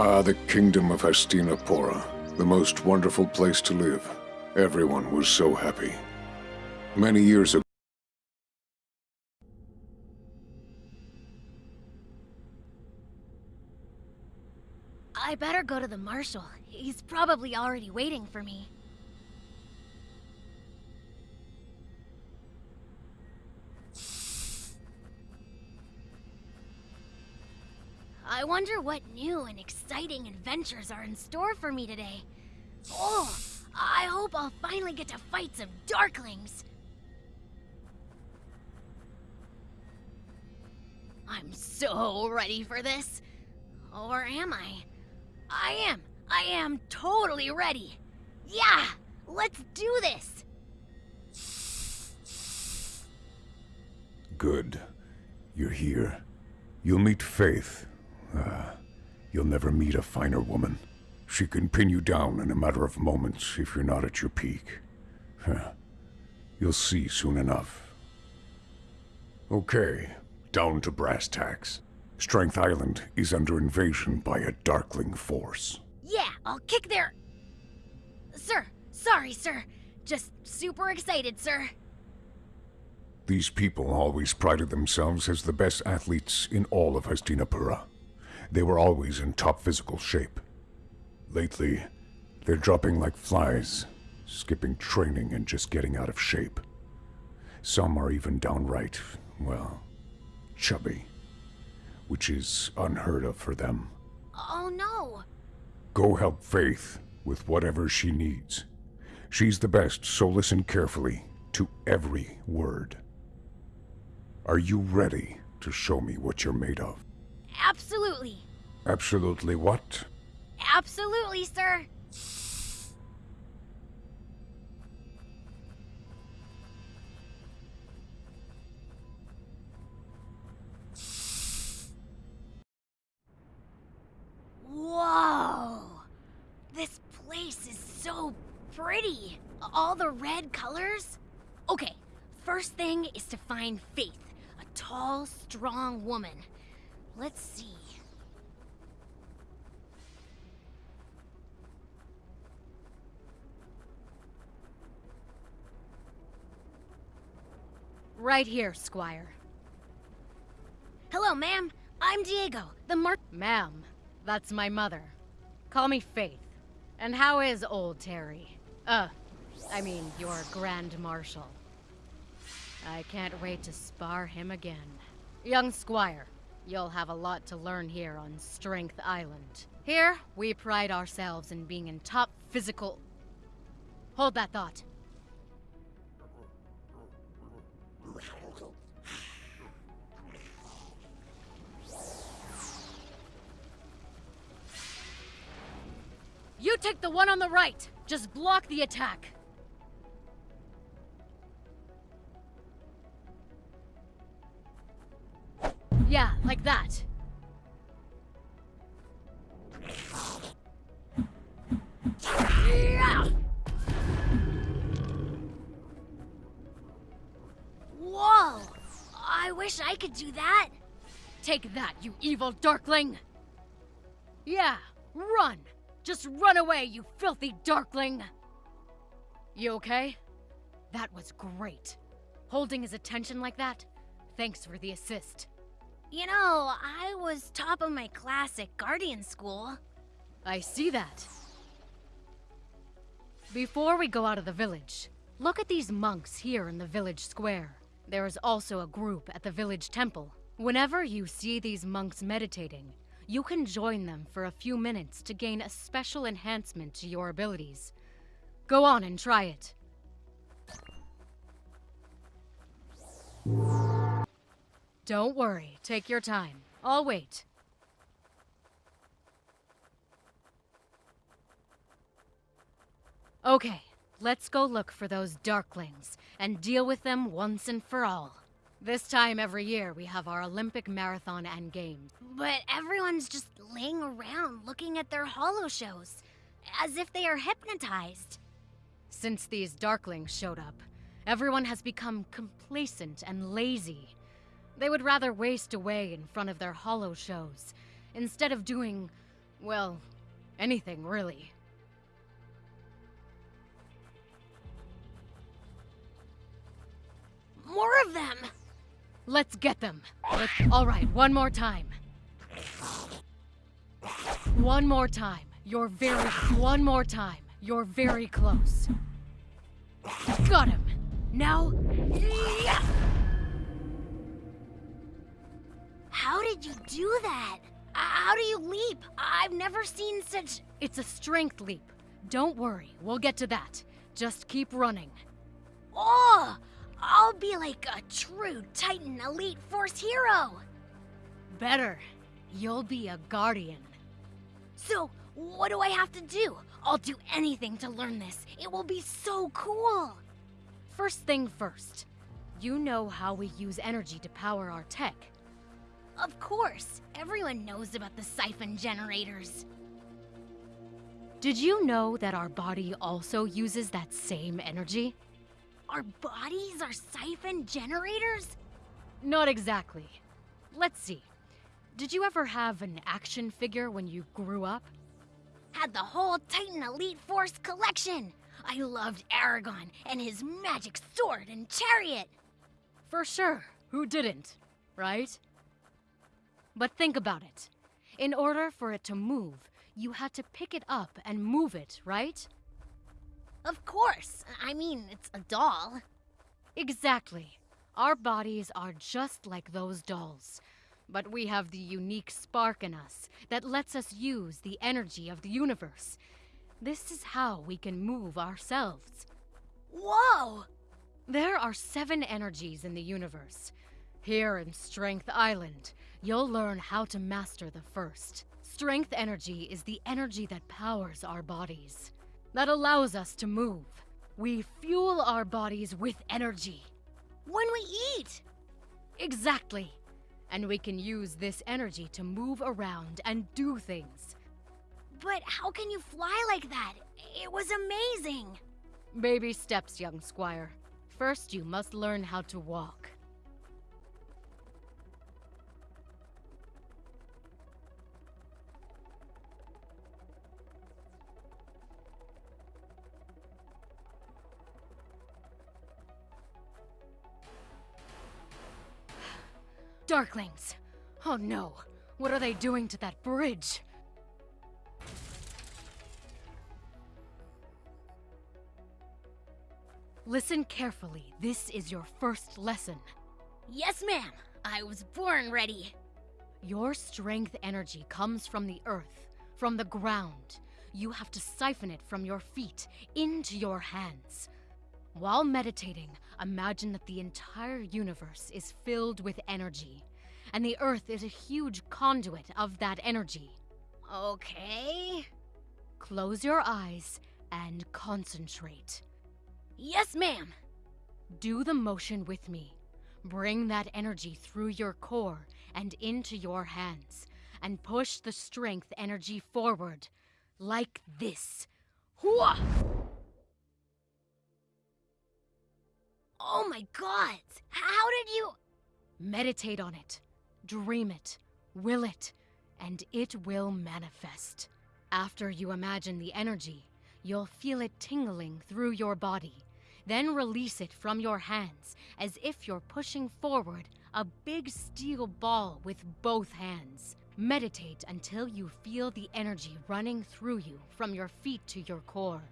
Ah, the kingdom of Hastinapura. The most wonderful place to live. Everyone was so happy. Many years ago, I better go to the marshal. He's probably already waiting for me. I wonder what new and exciting adventures are in store for me today. Oh, I hope I'll finally get to fight some Darklings. I'm so ready for this. Or am I? I am. I am totally ready. Yeah, let's do this. Good. You're here. You'll meet Faith. Ah, you'll never meet a finer woman. She can pin you down in a matter of moments if you're not at your peak. Huh. You'll see soon enough. Okay, down to brass tacks. Strength Island is under invasion by a Darkling force. Yeah, I'll kick their... Sir, sorry, sir. Just super excited, sir. These people always prided themselves as the best athletes in all of Hastinapura. They were always in top physical shape. Lately, they're dropping like flies, skipping training and just getting out of shape. Some are even downright, well, chubby, which is unheard of for them. Oh no. Go help Faith with whatever she needs. She's the best, so listen carefully to every word. Are you ready to show me what you're made of? Absolutely. Absolutely what? Absolutely, sir. Whoa! This place is so pretty. All the red colors. Okay, first thing is to find Faith, a tall, strong woman. Let's see. Right here, Squire. Hello, ma'am. I'm Diego, the mar- Ma'am, that's my mother. Call me Faith. And how is old Terry? Uh, I mean, your Grand Marshal. I can't wait to spar him again. Young Squire, you'll have a lot to learn here on Strength Island. Here, we pride ourselves in being in top physical... Hold that thought. You take the one on the right. Just block the attack. Yeah, like that. Whoa! I wish I could do that. Take that, you evil Darkling! Yeah, run! Just run away, you filthy Darkling! You okay? That was great. Holding his attention like that? Thanks for the assist. You know, I was top of my class at Guardian School. I see that. Before we go out of the village, look at these monks here in the village square. There is also a group at the village temple. Whenever you see these monks meditating, you can join them for a few minutes to gain a special enhancement to your abilities. Go on and try it. Don't worry, take your time. I'll wait. Okay, let's go look for those Darklings and deal with them once and for all. This time every year, we have our Olympic Marathon and Games. But everyone's just laying around looking at their holo shows, as if they are hypnotized. Since these Darklings showed up, everyone has become complacent and lazy. They would rather waste away in front of their holo shows, instead of doing, Well, anything really. More of them! Let's get them. Let's... All right, one more time. One more time. You're very... One more time. You're very close. Got him. Now... did you do that? How do you leap? I've never seen such. It's a strength leap. Don't worry, we'll get to that. Just keep running. Oh! I'll be like a true Titan Elite Force hero! Better. You'll be a guardian. So, what do I have to do? I'll do anything to learn this. It will be so cool! First thing first. You know how we use energy to power our tech. Of course, everyone knows about the siphon generators. Did you know that our body also uses that same energy? Our bodies are siphon generators? Not exactly. Let's see. Did you ever have an action figure when you grew up? Had the whole Titan Elite Force collection! I loved Aragon and his magic sword and chariot! For sure. Who didn't? Right? But think about it. In order for it to move, you had to pick it up and move it, right? Of course. I mean, it's a doll. Exactly. Our bodies are just like those dolls. But we have the unique spark in us that lets us use the energy of the universe. This is how we can move ourselves. Whoa! There are seven energies in the universe. Here in Strength Island, you'll learn how to master the first. Strength energy is the energy that powers our bodies, that allows us to move. We fuel our bodies with energy. When we eat! Exactly. And we can use this energy to move around and do things. But how can you fly like that? It was amazing! Baby steps, young squire. First, you must learn how to walk. Darklings! Oh no! What are they doing to that bridge? Listen carefully. This is your first lesson. Yes, ma'am. I was born ready. Your strength energy comes from the earth, from the ground. You have to siphon it from your feet into your hands. While meditating, imagine that the entire universe is filled with energy, and the earth is a huge conduit of that energy. Okay. Close your eyes and concentrate. Yes, ma'am. Do the motion with me. Bring that energy through your core and into your hands, and push the strength energy forward, like this. Hooah! Oh my god! How did you. Meditate on it. Dream it. Will it. And it will manifest. After you imagine the energy, you'll feel it tingling through your body. Then release it from your hands as if you're pushing forward a big steel ball with both hands. Meditate until you feel the energy running through you from your feet to your core.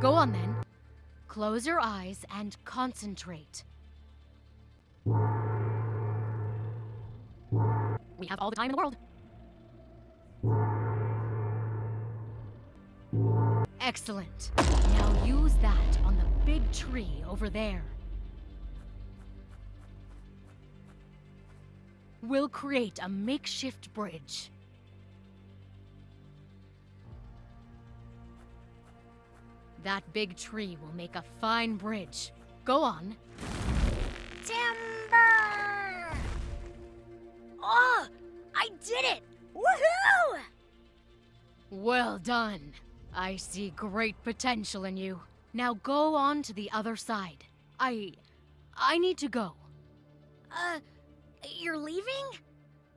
Go on then. Close your eyes and concentrate. We have all the time in the world. Excellent. Now use that on the big tree over there. We'll create a makeshift bridge. That big tree will make a fine bridge. Go on. Timber! Oh! I did it! Woohoo! Well done. I see great potential in you. Now go on to the other side. I. I need to go. Uh, you're leaving?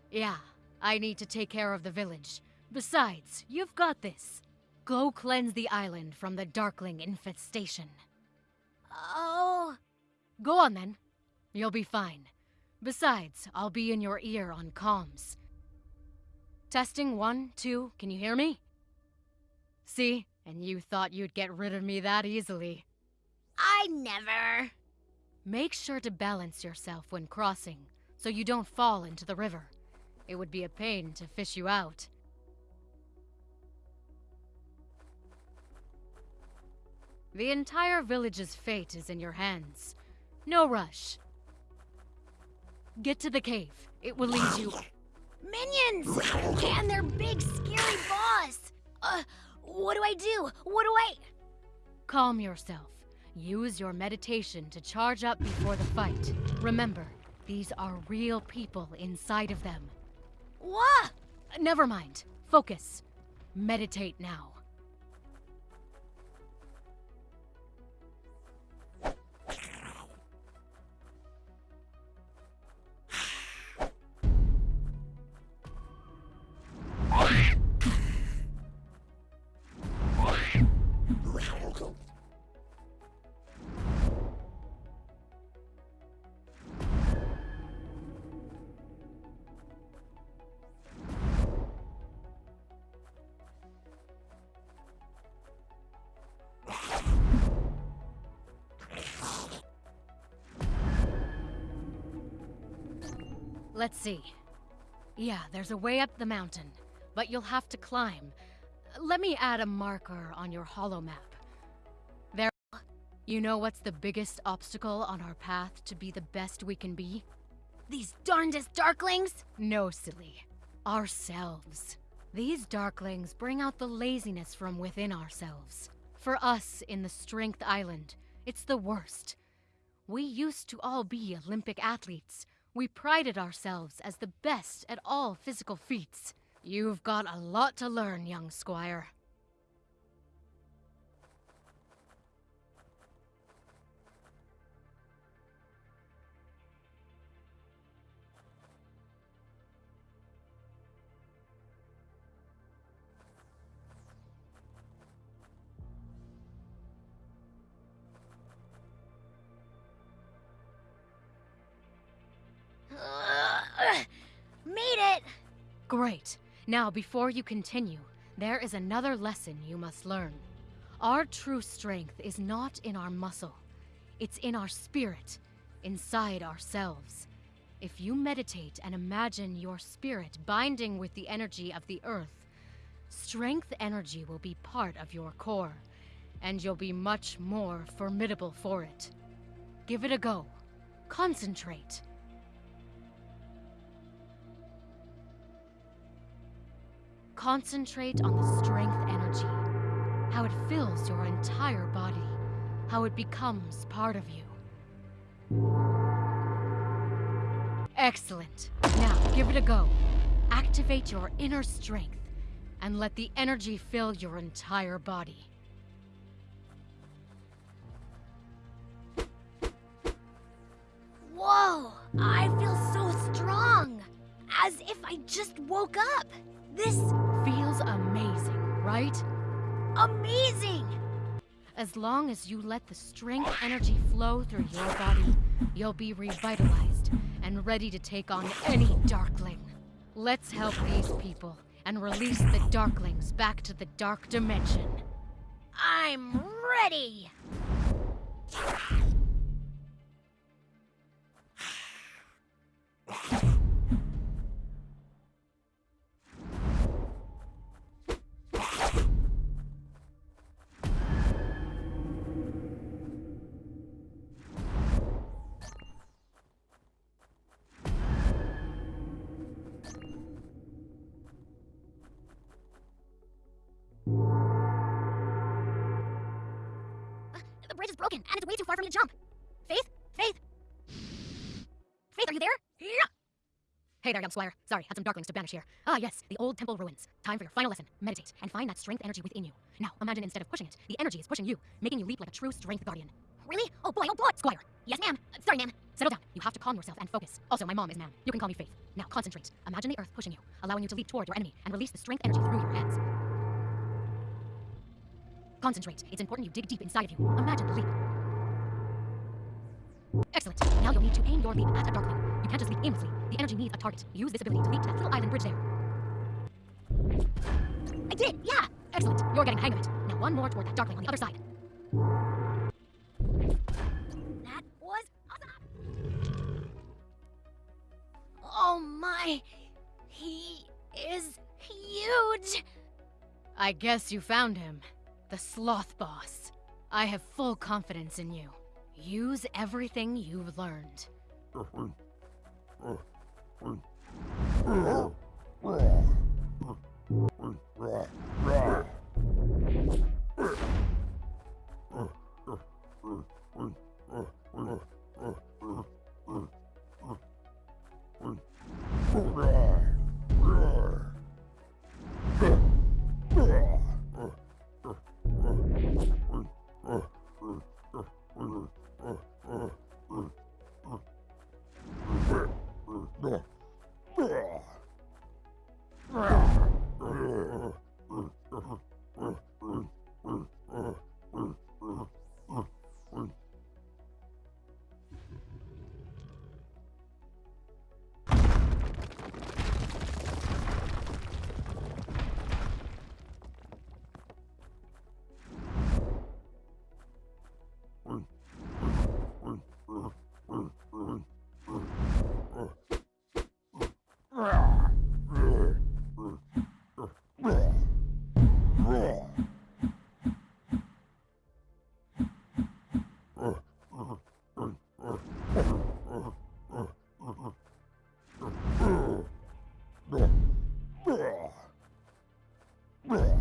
Yeah, I need to take care of the village. Besides, you've got this. Go cleanse the island from the Darkling infestation. Oh. Go on then. You'll be fine. Besides, I'll be in your ear on comms. Testing one, two, can you hear me? See? And you thought you'd get rid of me that easily. I never. Make sure to balance yourself when crossing, so you don't fall into the river. It would be a pain to fish you out. The entire village's fate is in your hands. No rush. Get to the cave. It will lead you. Minions! And their big, scary boss! Uh, what do I do? What do I. Calm yourself. Use your meditation to charge up before the fight. Remember, these are real people inside of them. What? Never mind. Focus. Meditate now. Let's see. Yeah, there's a way up the mountain, but you'll have to climb. Let me add a marker on your holo map. There. You know what's the biggest obstacle on our path to be the best we can be? These darndest darklings? No, silly. Ourselves. These darklings bring out the laziness from within ourselves. For us in the Strength Island, it's the worst. We used to all be Olympic athletes, we prided ourselves as the best at all physical feats. You've got a lot to learn, young squire. Great. Now, before you continue, there is another lesson you must learn. Our true strength is not in our muscle. It's in our spirit, inside ourselves. If you meditate and imagine your spirit binding with the energy of the earth, strength energy will be part of your core, and you'll be much more formidable for it. Give it a go. Concentrate. Concentrate on the strength energy, how it fills your entire body, how it becomes part of you. Excellent. Now, give it a go. Activate your inner strength, and let the energy fill your entire body. Whoa! I feel so strong! As if I just woke up! This right? Amazing! As long as you let the strength energy flow through your body, you'll be revitalized and ready to take on any Darkling. Let's help these people and release the Darklings back to the Dark Dimension. I'm ready! Is broken, and it's way too far for me to jump. Faith? Faith? Faith, are you there? Yeah. Hey there, young squire. Sorry, had some darklings to banish here. Ah, yes, the old temple ruins. Time for your final lesson. Meditate and find that strength energy within you. Now, imagine instead of pushing it, the energy is pushing you, making you leap like a true strength guardian. Really? Oh boy, oh boy! Squire, Yes, ma'am. Uh, Sorry, ma'am. settle down. You have to calm yourself and focus. Also, my mom is ma'am. You can call me Faith. Now, concentrate. Imagine the earth pushing you, allowing you to leap toward your enemy and release the strength energy through your hands. Concentrate. It's important you dig deep inside of you. Imagine the leap. Excellent. Now you'll need to aim your leap at a darkling. You can't just leap aimlessly. The energy needs a target. Use this ability to leap to that little island bridge there. I did, yeah! Excellent. You're getting the hang of it. Now one more toward that darkling on the other side. That was awesome! Oh my! He is huge! I guess you found him. The sloth boss. I have full confidence in you. Use everything you've learned. Whew!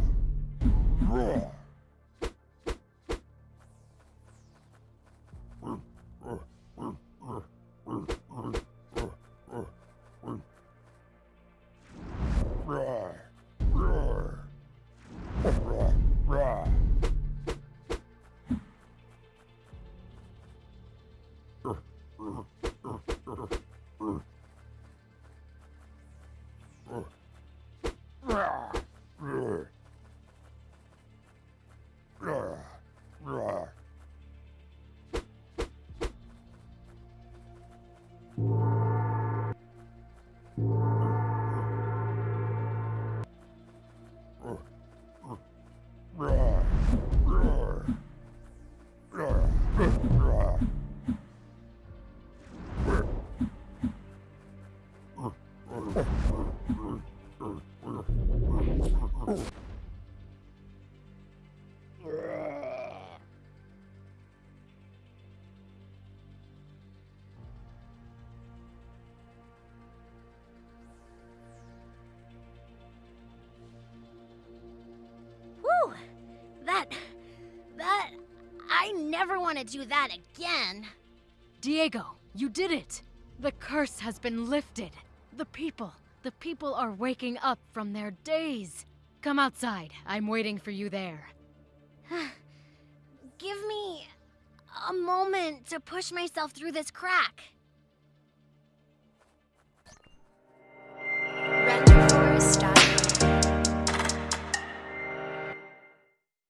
Never want to do that again. Diego, you did it! The curse has been lifted. The people, the people are waking up from their daze. Come outside. I'm waiting for you there. Give me a moment to push myself through this crack.